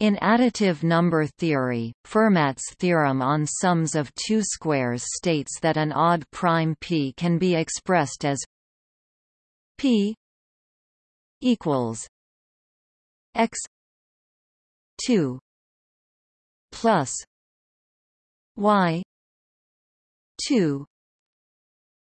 In additive number theory, Fermat's theorem on sums of two squares states that an odd prime p can be expressed as p equals x 2 plus y 2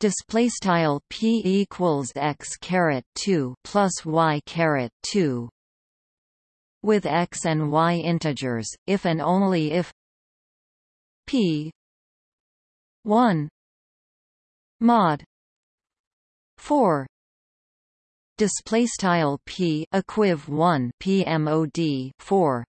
display style p equals x caret 2 plus y caret 2 with x and y integers, if and only if p 1 mod 4 display style p equiv 1 pmod 4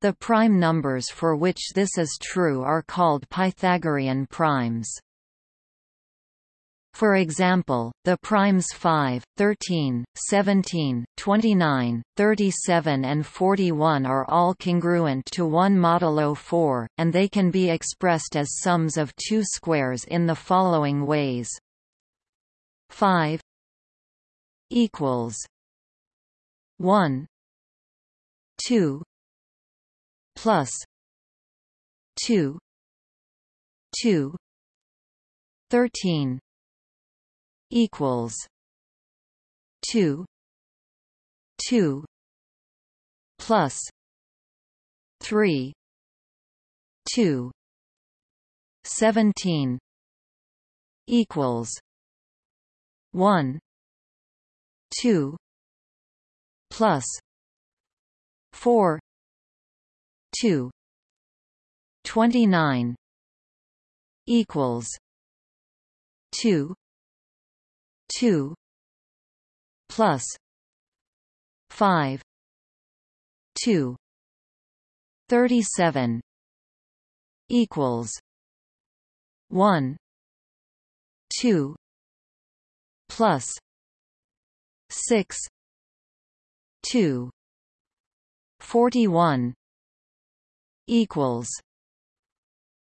the prime numbers for which this is true are called Pythagorean primes for example, the primes 5, 13, 17, 29, 37 and 41 are all congruent to 1 modulo 4, and they can be expressed as sums of two squares in the following ways. 5 equals 1 2 plus 2 2 13 equals two two plus three two seventeen equals one two plus four two twenty nine equals two 2 plus 5 2 37 equals 1 2 plus 6 2 41 equals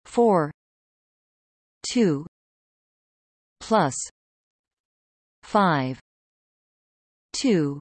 4 2 plus five. two.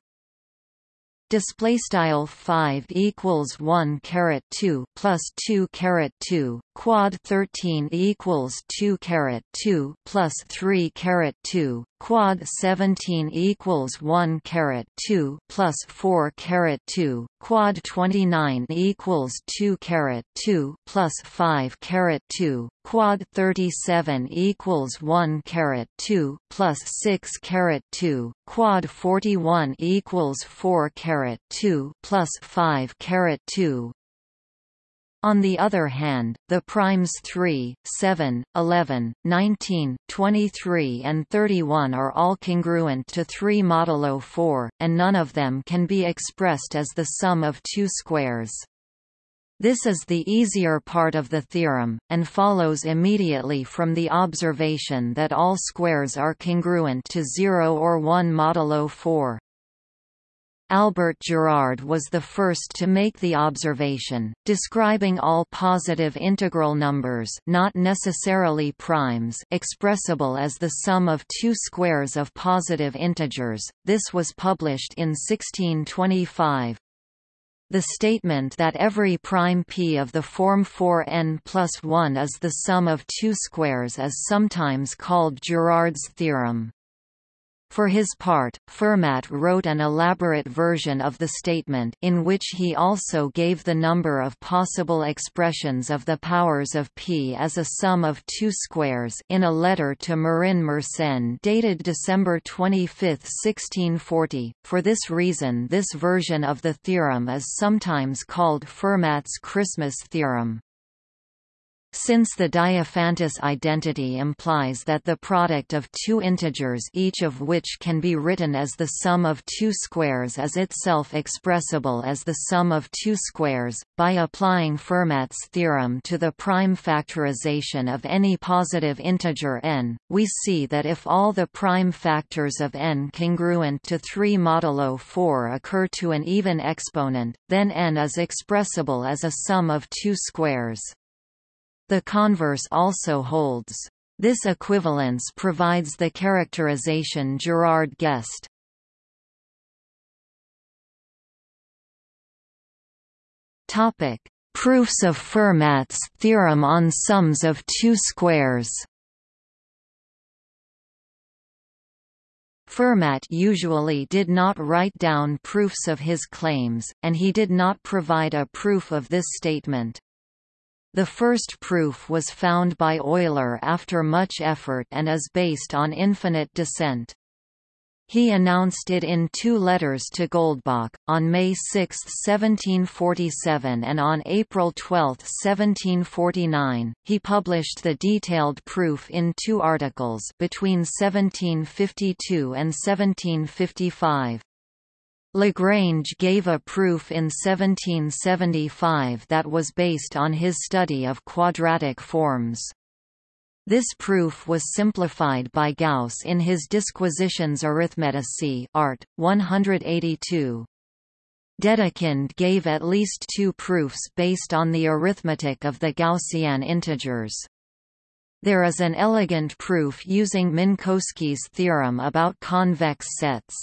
Display style 5 equals 1 caret 2 plus 2 caret 2 quad 13 equals 2 caret 2 plus 3 caret 2 quad 17 equals 1 caret 2 plus 4 caret 2 quad 29 equals 2 caret 2 plus 5 caret 2 quad 37 equals 1 caret 2 plus 6 caret 2 quad 41 equals 4 caret 2 plus 5 caret 2 on the other hand, the primes 3, 7, 11, 19, 23 and 31 are all congruent to 3 modulo 4, and none of them can be expressed as the sum of two squares. This is the easier part of the theorem, and follows immediately from the observation that all squares are congruent to 0 or 1 modulo 4. Albert Girard was the first to make the observation, describing all positive integral numbers not necessarily primes expressible as the sum of two squares of positive integers. This was published in 1625. The statement that every prime p of the form 4n plus 1 is the sum of two squares is sometimes called Girard's theorem. For his part, Fermat wrote an elaborate version of the statement in which he also gave the number of possible expressions of the powers of P as a sum of two squares in a letter to Marin Mersenne dated December 25, 1640. For this reason this version of the theorem is sometimes called Fermat's Christmas theorem. Since the Diophantus identity implies that the product of two integers each of which can be written as the sum of two squares is itself expressible as the sum of two squares, by applying Fermat's theorem to the prime factorization of any positive integer n, we see that if all the prime factors of n congruent to 3 modulo 4 occur to an even exponent, then n is expressible as a sum of two squares. The converse also holds. This equivalence provides the characterization Girard guessed. Topic: Proofs of Fermat's theorem on sums of two squares. Fermat usually did not write down proofs of his claims, and he did not provide a proof of this statement. The first proof was found by Euler after much effort and is based on infinite descent. He announced it in two letters to Goldbach, on May 6, 1747 and on April 12, 1749. He published the detailed proof in two articles between 1752 and 1755. Lagrange gave a proof in 1775 that was based on his study of quadratic forms. This proof was simplified by Gauss in his Disquisitiones Arithmeticae Art. 182. Dedekind gave at least two proofs based on the arithmetic of the Gaussian integers. There is an elegant proof using Minkowski's theorem about convex sets.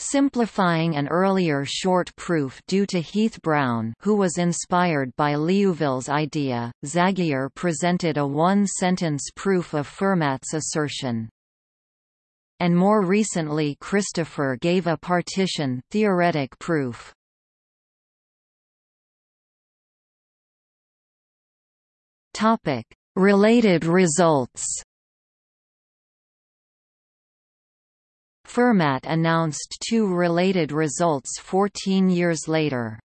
Simplifying an earlier short proof due to Heath Brown who was inspired by Liouville's idea, Zagier presented a one-sentence proof of Fermat's assertion. And more recently Christopher gave a partition theoretic proof. Related results Fermat announced two related results 14 years later.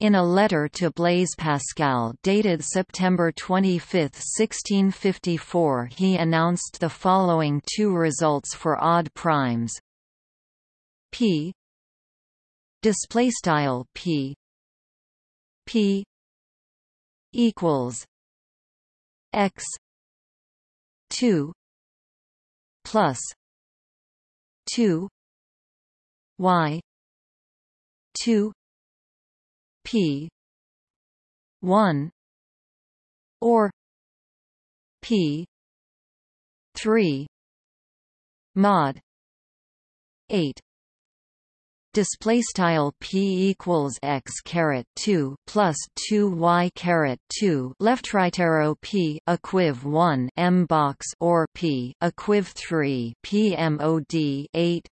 In a letter to Blaise Pascal dated September 25, 1654 he announced the following two results for odd primes. P. Displaystyle p. P. equals x 2 plus 2 y 2 p 1 or p 3 mod 8 display style p equals x caret 2 plus 2 y caret 2 left right arrow p equiv 1 m box or p equiv 3 p mod 8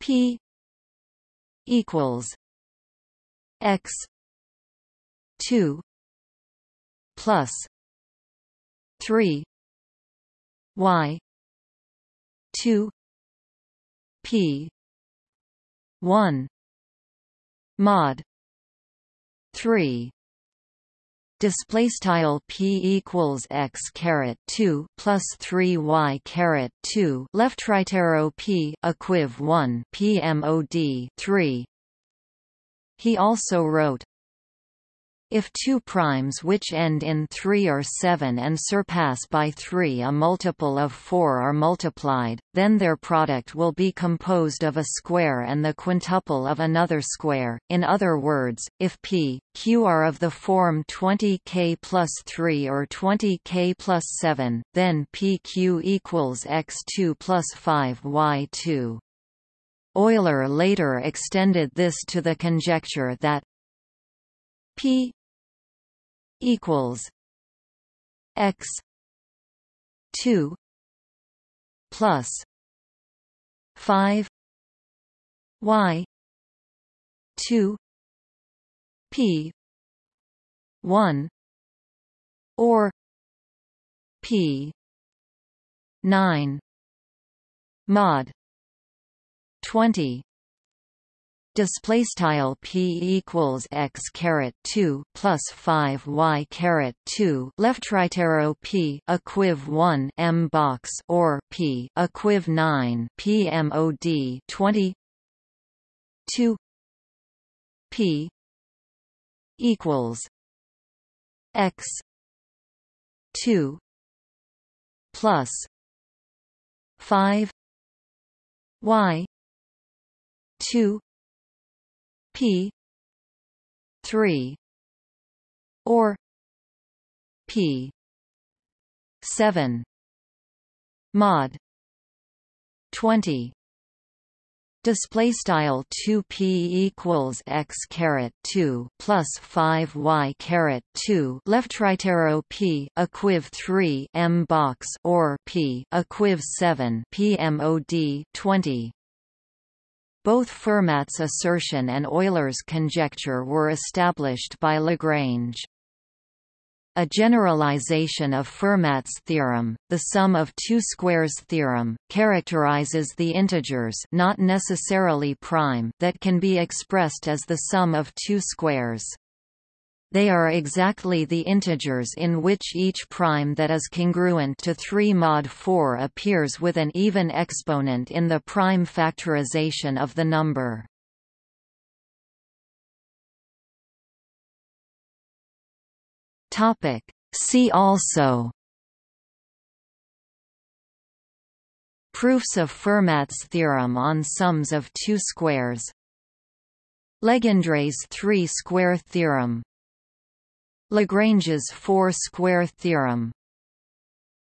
p equals x 2 plus 3 y 2 p 1 mod. 3 display style p equals x caret 2 plus 3 y caret 2 left right arrow p equiv 1 p mod 3 he also wrote if two primes which end in 3 or 7 and surpass by 3 a multiple of 4 are multiplied, then their product will be composed of a square and the quintuple of another square. In other words, if p, q are of the form 20k plus 3 or 20k plus 7, then pq equals x2 plus 5 y2. Euler later extended this to the conjecture that p equals x 2 plus 5 y 2 p 1 or p 9 mod 20 display style p equals x caret 2 plus 5 y caret 2 left right arrow p equiv 1 m box or p equiv 9 p mod 20 2 p equals x 2 plus 5 y 2 P three or P seven mod twenty Display style 2 p equals x caret 2 plus 5 y caret 2 left right arrow p equiv 3 m box or p equiv 7 p mod 20. Both Fermat's assertion and Euler's conjecture were established by Lagrange. A generalization of Fermat's theorem, the sum of two squares theorem, characterizes the integers not necessarily prime that can be expressed as the sum of two squares. They are exactly the integers in which each prime that is congruent to 3 mod 4 appears with an even exponent in the prime factorization of the number. See also. Proofs of Fermat's theorem on sums of two squares. Legendre's three-square theorem Lagrange's four-square theorem.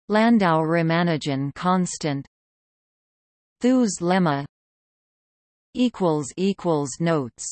Landau-Ramanujan constant. Thue's lemma Notes